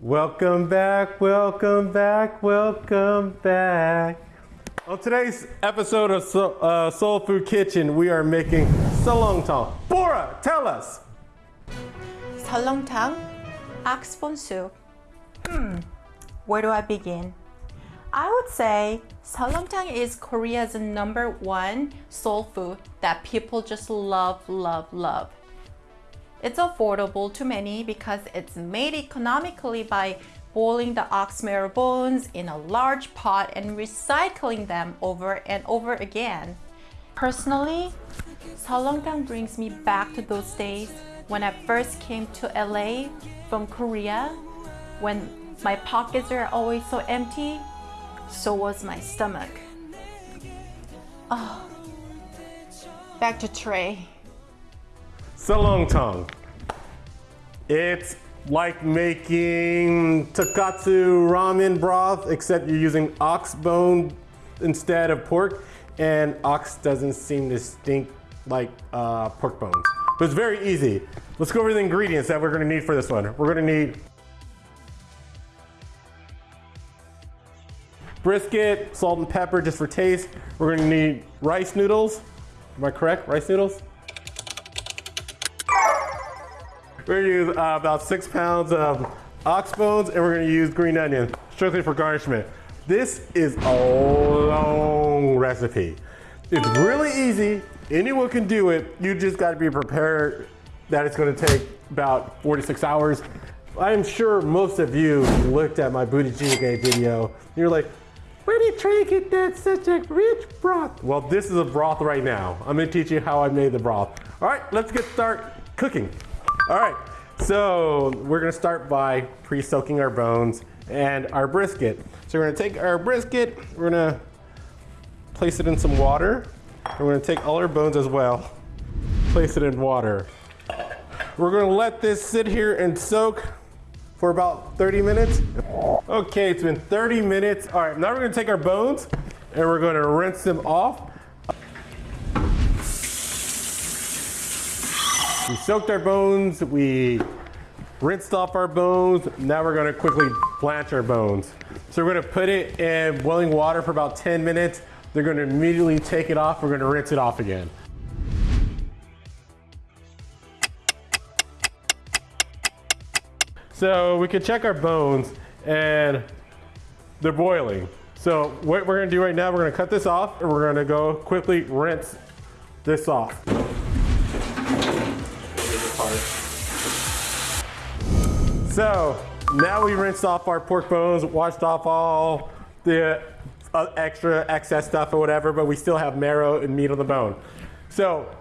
Welcome back, welcome back, welcome back. On today's episode of uh, Soul Food Kitchen, we are making salong tang. Bora, tell us. Salong tang, ox bone soup. Hmm, where do I begin? would say Salomtang is Korea's number one soul food that people just love, love, love. It's affordable to many because it's made economically by boiling the ox marrow bones in a large pot and recycling them over and over again. Personally, Salongtang brings me back to those days when I first came to LA from Korea, when my pockets were always so empty so was my stomach. Oh. Back to Trey. Salongtang. It's like making tonkotsu ramen broth, except you're using ox bone instead of pork, and ox doesn't seem to stink like uh, pork bones. But it's very easy. Let's go over the ingredients that we're gonna need for this one. We're gonna need brisket, salt and pepper just for taste. We're gonna need rice noodles. Am I correct? Rice noodles? We're gonna use uh, about six pounds of ox bones and we're gonna use green onion, strictly for garnishment. This is a long recipe. It's really easy, anyone can do it. You just gotta be prepared that it's gonna take about 46 hours. I'm sure most of you looked at my budae jjigae video. You're like, where did Trey get that such a rich broth? Well, this is a broth right now. I'm gonna teach you how I made the broth. All right, let's get start cooking. All right, so we're gonna start by pre-soaking our bones and our brisket. So we're gonna take our brisket, we're gonna place it in some water. We're gonna take all our bones as well, place it in water. We're gonna let this sit here and soak for about 30 minutes. Okay, it's been 30 minutes. All right, now we're gonna take our bones and we're gonna rinse them off. We soaked our bones, we rinsed off our bones. Now we're gonna quickly blanch our bones. So we're gonna put it in boiling water for about 10 minutes. They're gonna immediately take it off. We're gonna rinse it off again. So we can check our bones and they're boiling. So what we're gonna do right now, we're gonna cut this off and we're gonna go quickly rinse this off. So now we rinsed off our pork bones, washed off all the uh, extra excess stuff or whatever, but we still have marrow and meat on the bone. So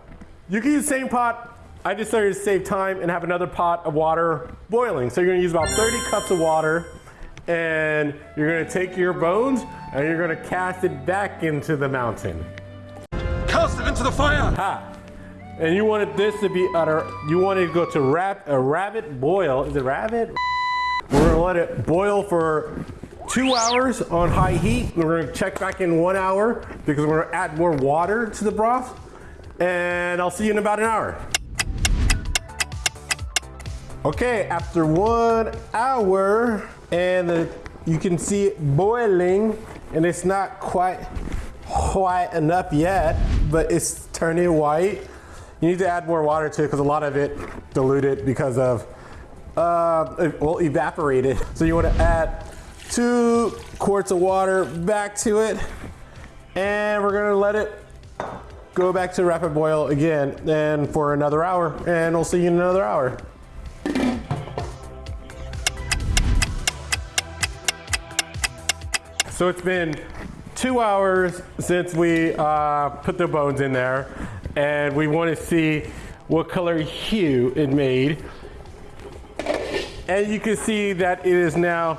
you can use the same pot. I decided to save time and have another pot of water boiling. So you're gonna use about 30 cups of water and you're gonna take your bones and you're gonna cast it back into the mountain. Cast it into the fire! Ha! And you wanted this to be utter, you wanted to go to rab, a rabbit boil. Is it rabbit? We're gonna let it boil for two hours on high heat. We're gonna check back in one hour because we're gonna add more water to the broth. And I'll see you in about an hour. Okay, after one hour, and the, you can see it boiling, and it's not quite white enough yet, but it's turning white. You need to add more water to it because a lot of it diluted because of, uh, well, evaporated. So you want to add two quarts of water back to it, and we're gonna let it go back to rapid boil again and for another hour, and we'll see you in another hour. So it's been two hours since we uh, put the bones in there and we want to see what color hue it made. And you can see that it is now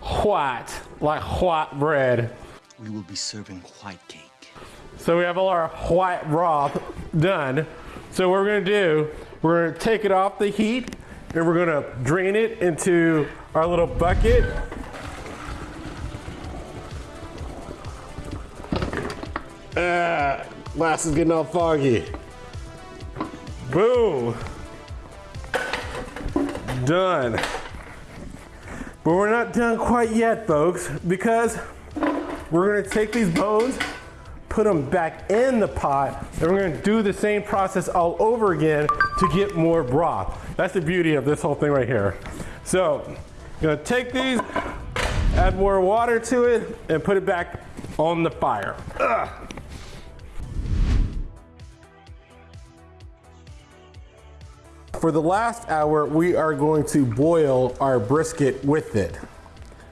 white, like white bread. We will be serving white cake. So we have all our white broth done. So what we're gonna do, we're gonna take it off the heat and we're gonna drain it into our little bucket. Ah, glass is getting all foggy. Boom. Done. But we're not done quite yet, folks, because we're gonna take these bones, put them back in the pot, and we're gonna do the same process all over again to get more broth. That's the beauty of this whole thing right here. So, gonna take these, add more water to it, and put it back on the fire. Ugh. For the last hour, we are going to boil our brisket with it.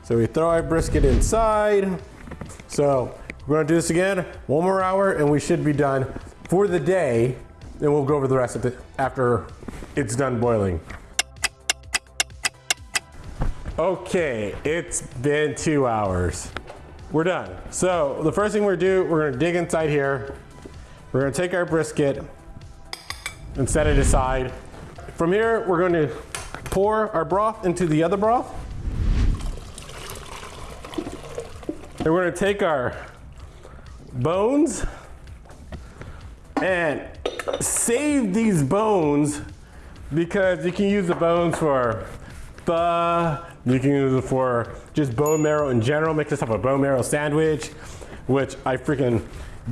So we throw our brisket inside. So we're gonna do this again, one more hour, and we should be done for the day. Then we'll go over the rest of it after it's done boiling. Okay, it's been two hours. We're done. So the first thing we're gonna do, we're gonna dig inside here. We're gonna take our brisket and set it aside. From here, we're going to pour our broth into the other broth. And we're going to take our bones and save these bones because you can use the bones for pho, you can use it for just bone marrow in general, make yourself a bone marrow sandwich, which I freaking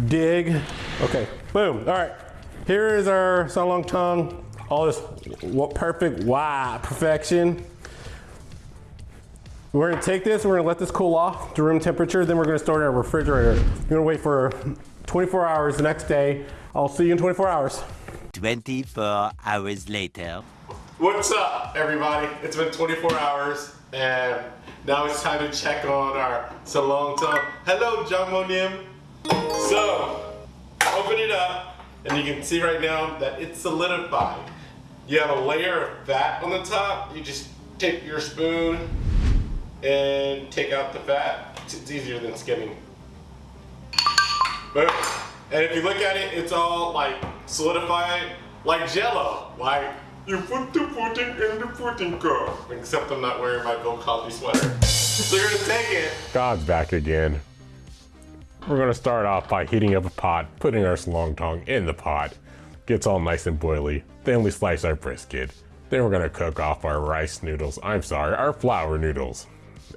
dig. Okay, boom, all right. Here is our salong tongue all this perfect, wow, perfection. We're gonna take this, we're gonna let this cool off to room temperature, then we're gonna store it in our refrigerator. We're gonna wait for 24 hours the next day. I'll see you in 24 hours. 24 hours later. What's up, everybody? It's been 24 hours, and now it's time to check on our salong tongue. Hello, John Nim. So, open it up, and you can see right now that it's solidified. You have a layer of fat on the top. You just take your spoon and take out the fat. It's easier than skimming. Boom. And if you look at it, it's all like solidified, like jello. Like, you put the pudding in the pudding cup. Except I'm not wearing my Bill Cosby sweater. so you're gonna take it. God's back again. We're gonna start off by heating up a pot, putting our long tongue in the pot. Gets all nice and boily. Then we slice our brisket. Then we're gonna cook off our rice noodles. I'm sorry, our flour noodles.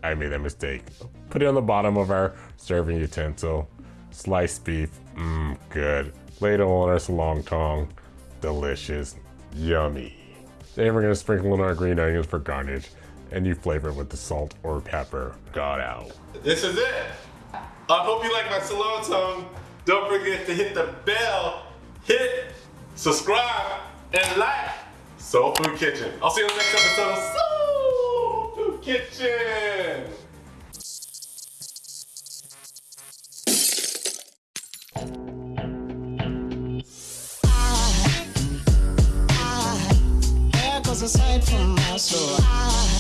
I made that mistake. Put it on the bottom of our serving utensil. Sliced beef, mmm, good. Ladle on our salong tong, delicious, yummy. Then we're gonna sprinkle in our green onions for garnish, and you flavor it with the salt or pepper. Got out. This is it. I hope you like my salong tong. Don't forget to hit the bell, hit subscribe, and like Soul Food Kitchen. I'll see you in the next episode of Soul Food Kitchen. soul.